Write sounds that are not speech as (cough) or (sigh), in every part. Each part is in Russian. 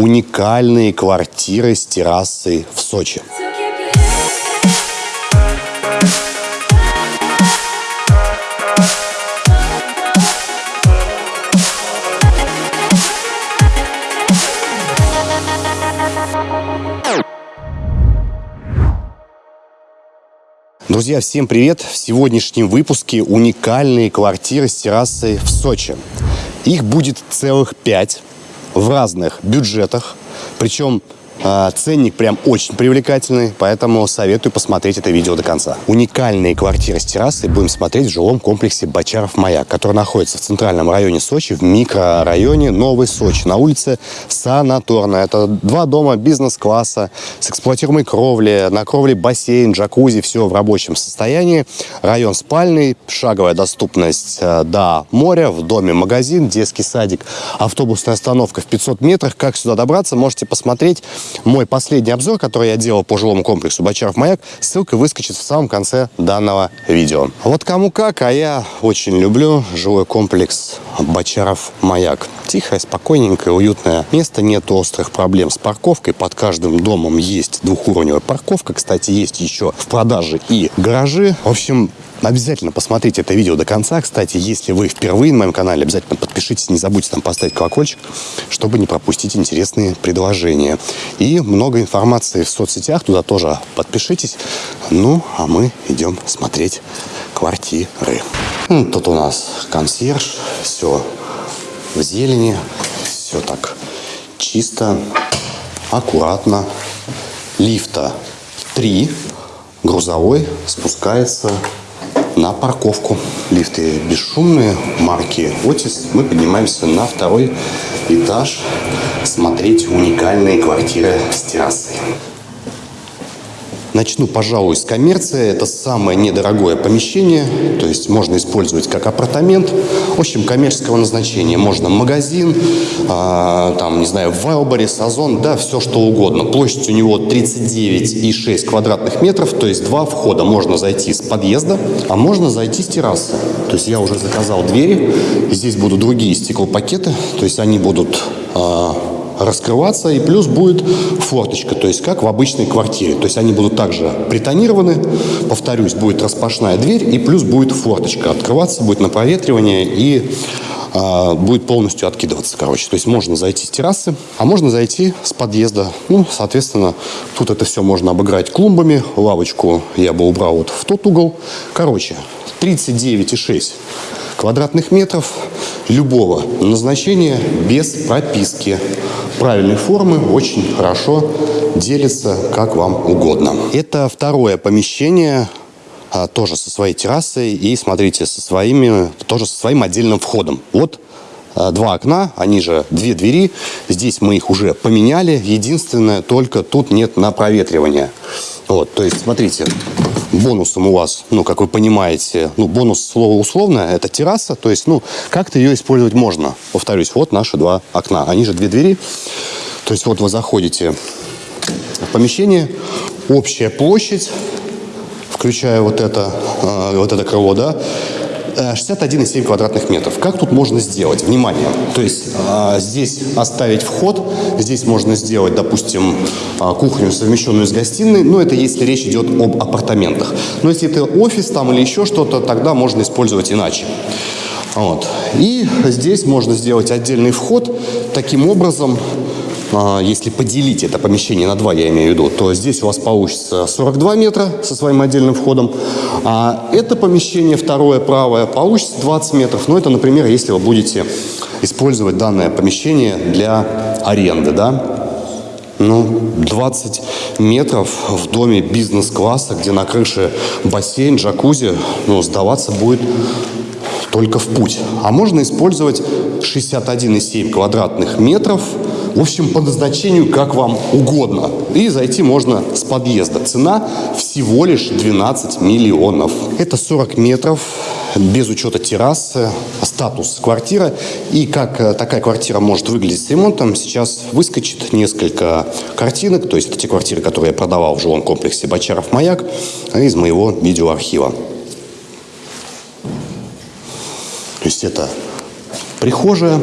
уникальные квартиры с террасой в Сочи. Друзья, всем привет! В сегодняшнем выпуске уникальные квартиры с террасой в Сочи. Их будет целых пять в разных бюджетах. Причем ценник прям очень привлекательный, поэтому советую посмотреть это видео до конца. Уникальные квартиры с террасой будем смотреть в жилом комплексе Бочаров-Маяк, который находится в центральном районе Сочи, в микрорайоне Новый Сочи, на улице Санаторная. Это два дома бизнес-класса с эксплуатируемой кровлей, на кровле бассейн, джакузи, все в рабочем состоянии. Район спальный, шаговая доступность э, до моря, в доме магазин, детский садик, автобусная остановка в 500 метрах. Как сюда добраться, можете посмотреть мой последний обзор, который я делал по жилому комплексу Бочаров-Маяк, ссылка выскочит в самом конце данного видео. Вот кому как, а я очень люблю жилой комплекс Бочаров-Маяк. Тихое, спокойненькое, уютное место, нет острых проблем с парковкой. Под каждым домом есть двухуровневая парковка. Кстати, есть еще в продаже и гаражи. В общем, Обязательно посмотрите это видео до конца. Кстати, если вы впервые на моем канале, обязательно подпишитесь, не забудьте там поставить колокольчик, чтобы не пропустить интересные предложения. И много информации в соцсетях, туда тоже подпишитесь. Ну, а мы идем смотреть квартиры. Тут у нас консьерж, все в зелени, все так чисто, аккуратно. Лифта три, грузовой спускается на парковку. Лифты бесшумные, марки Otis. Мы поднимаемся на второй этаж смотреть уникальные квартиры с террасой. Начну, пожалуй, с коммерции. Это самое недорогое помещение, то есть можно использовать как апартамент. В общем, коммерческого назначения. Можно магазин, э, там, не знаю, Вайлборис, Озон, да, все что угодно. Площадь у него 39,6 квадратных метров, то есть два входа. Можно зайти с подъезда, а можно зайти с террасы. То есть я уже заказал двери, здесь будут другие стеклопакеты, то есть они будут... Э, раскрываться, и плюс будет форточка, то есть как в обычной квартире. То есть они будут также притонированы, повторюсь, будет распашная дверь, и плюс будет форточка открываться, будет на проветривание, и а, будет полностью откидываться, короче. То есть можно зайти с террасы, а можно зайти с подъезда. Ну, соответственно, тут это все можно обыграть клумбами. Лавочку я бы убрал вот в тот угол. Короче, 39,6 квадратных метров любого назначения без прописки. Правильной формы очень хорошо делится как вам угодно. Это второе помещение а, тоже со своей террасой и, смотрите, со своими, тоже со своим отдельным входом. Вот а, два окна, они же две двери. Здесь мы их уже поменяли. Единственное, только тут нет на проветривание. Вот, то есть, смотрите, бонусом у вас, ну, как вы понимаете, ну, бонус слово условно, это терраса, то есть, ну, как-то ее использовать можно. Повторюсь, вот наши два окна, они же две двери. То есть, вот вы заходите в помещение, общая площадь, включая вот это, э, вот это крыло, да, 61,7 квадратных метров. Как тут можно сделать? Внимание! То есть а, здесь оставить вход, здесь можно сделать, допустим, а, кухню, совмещенную с гостиной, но это если речь идет об апартаментах. Но если это офис там или еще что-то, тогда можно использовать иначе. Вот. И здесь можно сделать отдельный вход. Таким образом, если поделить это помещение на два, я имею в виду, то здесь у вас получится 42 метра со своим отдельным входом, а это помещение, второе правое, получится 20 метров. Ну, это, например, если вы будете использовать данное помещение для аренды, да, ну, 20 метров в доме бизнес-класса, где на крыше бассейн, джакузи, ну, сдаваться будет только в путь. А можно использовать 61,7 квадратных метров – в общем, по назначению как вам угодно. И зайти можно с подъезда. Цена всего лишь 12 миллионов. Это 40 метров без учета террасы, статус квартиры. И как э, такая квартира может выглядеть с ремонтом, сейчас выскочит несколько картинок. То есть это те квартиры, которые я продавал в жилом комплексе Бочаров-Маяк из моего видеоархива. То есть это прихожая,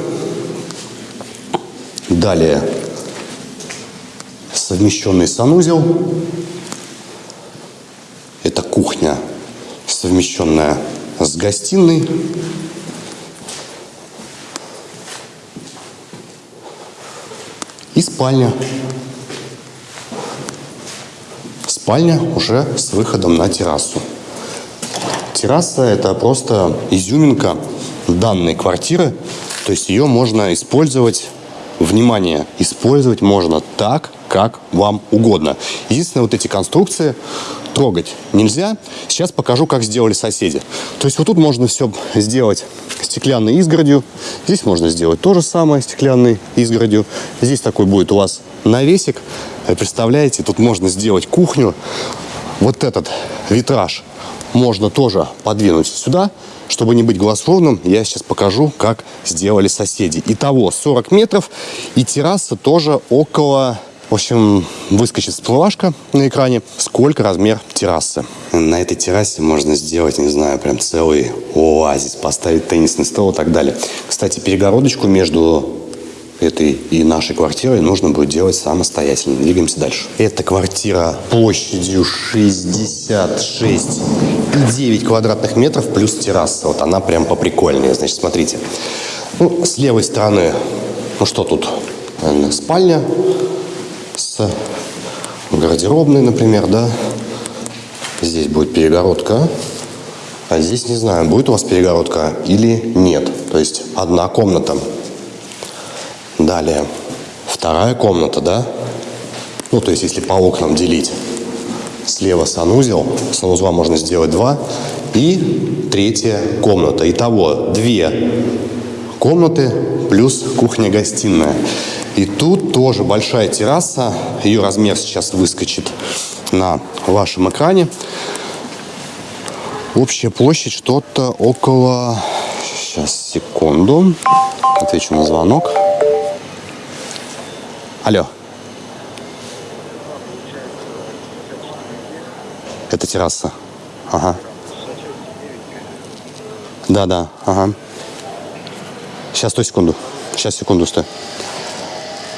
Далее совмещенный санузел. Это кухня, совмещенная с гостиной. И спальня. Спальня уже с выходом на террасу. Терраса – это просто изюминка данной квартиры. То есть ее можно использовать, внимание, использовать можно так, как вам угодно. Единственное, вот эти конструкции трогать нельзя. Сейчас покажу, как сделали соседи. То есть вот тут можно все сделать стеклянной изгородью. Здесь можно сделать то же самое стеклянной изгородью. Здесь такой будет у вас навесик. Представляете, тут можно сделать кухню. Вот этот витраж можно тоже подвинуть сюда. Чтобы не быть голословным, я сейчас покажу, как сделали соседи. Итого 40 метров и терраса тоже около в общем, выскочит всплывашка на экране, сколько размер террасы. На этой террасе можно сделать, не знаю, прям целый оазис, поставить теннисный стол и так далее. Кстати, перегородочку между этой и нашей квартирой нужно будет делать самостоятельно. Двигаемся дальше. Эта квартира площадью 66,9 квадратных метров плюс терраса. Вот она прям поприкольнее. Значит, смотрите. Ну, с левой стороны, ну что тут? Спальня, с гардеробной, например, да. Здесь будет перегородка. А здесь, не знаю, будет у вас перегородка или нет. То есть одна комната. Далее. Вторая комната, да. Ну, то есть если по окнам делить. Слева санузел. Санузла можно сделать два. И третья комната. Итого две комнаты плюс кухня-гостиная. И тут тоже большая терраса. Ее размер сейчас выскочит на вашем экране. Общая площадь что-то около... Сейчас, секунду. Отвечу на звонок. Алло. Это терраса. Ага. Да, да, ага. Сейчас, стой секунду. Сейчас, секунду, стой.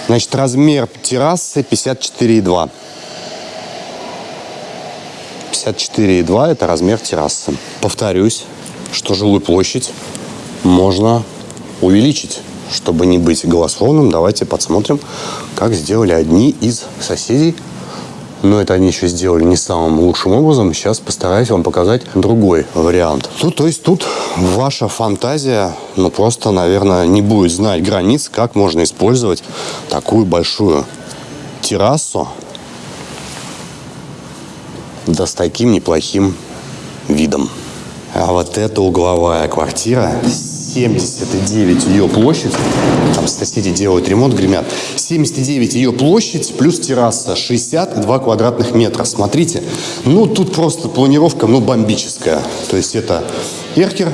Значит, размер террасы 54,2. 54,2 это размер террасы. Повторюсь, что жилую площадь можно увеличить. Чтобы не быть голословным, давайте подсмотрим, как сделали одни из соседей но это они еще сделали не самым лучшим образом. Сейчас постараюсь вам показать другой вариант. Ну, то есть тут ваша фантазия, ну, просто, наверное, не будет знать границ, как можно использовать такую большую террасу да с таким неплохим видом. А вот эта угловая квартира 79 ее площадь. Там соседи делают ремонт, гремят. 79 ее площадь плюс терраса 62 квадратных метра. Смотрите, ну тут просто планировка, ну бомбическая. То есть это эркер,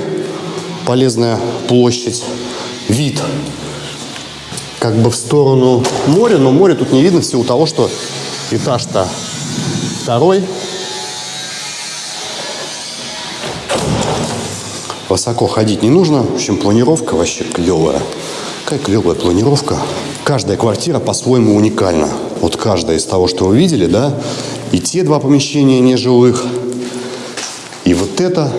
полезная площадь, вид как бы в сторону моря, но море тут не видно в силу того, что этаж-то второй, Высоко ходить не нужно. В общем, планировка вообще клевая. Какая клевая планировка. Каждая квартира по-своему уникальна. Вот каждая из того, что вы видели, да, и те два помещения нежилых, и вот эта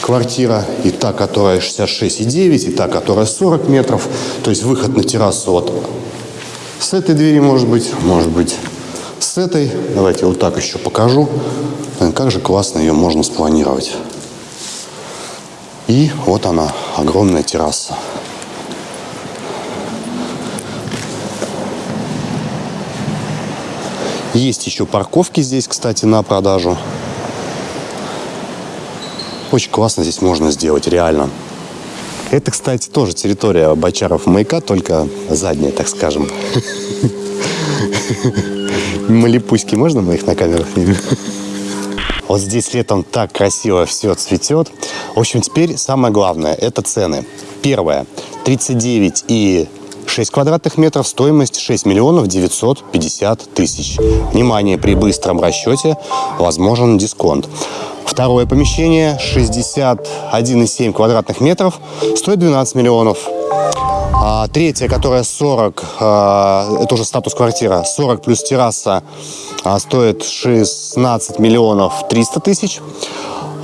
квартира, и та, которая 66,9, и та, которая 40 метров. То есть выход на террасу вот с этой двери может быть, может быть с этой. Давайте вот так еще покажу. Как же классно ее можно спланировать. И вот она, огромная терраса. Есть еще парковки здесь, кстати, на продажу. Очень классно здесь можно сделать, реально. Это, кстати, тоже территория Бочаров маяка, только задняя, так скажем. (laughs) Малипуськи можно мы их на камеру снимем? Вот здесь летом так красиво все цветет. В общем, теперь самое главное – это цены. Первое – 39 и 6 квадратных метров, стоимость 6 миллионов 950 тысяч. Внимание, при быстром расчете возможен дисконт. Второе помещение 61,7 квадратных метров, стоит 12 миллионов. А третья, которая 40, а, это уже статус квартира, 40 плюс терраса, а, стоит 16 миллионов 300 тысяч.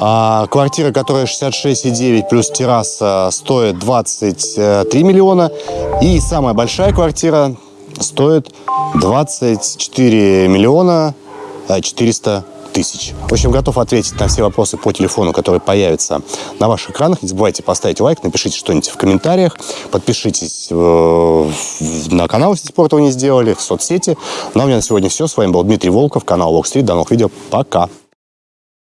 А квартира, которая 66,9 плюс терраса, стоит 23 миллиона. И самая большая квартира стоит 24 миллиона 400 тысяч. В общем, готов ответить на все вопросы по телефону, которые появятся на ваших экранах. Не забывайте поставить лайк, напишите что-нибудь в комментариях, подпишитесь э, на канал, если спорт вы не сделали, в соцсети. Ну а у меня на сегодня все. С вами был Дмитрий Волков, канал Walk Street. До новых видео. Пока!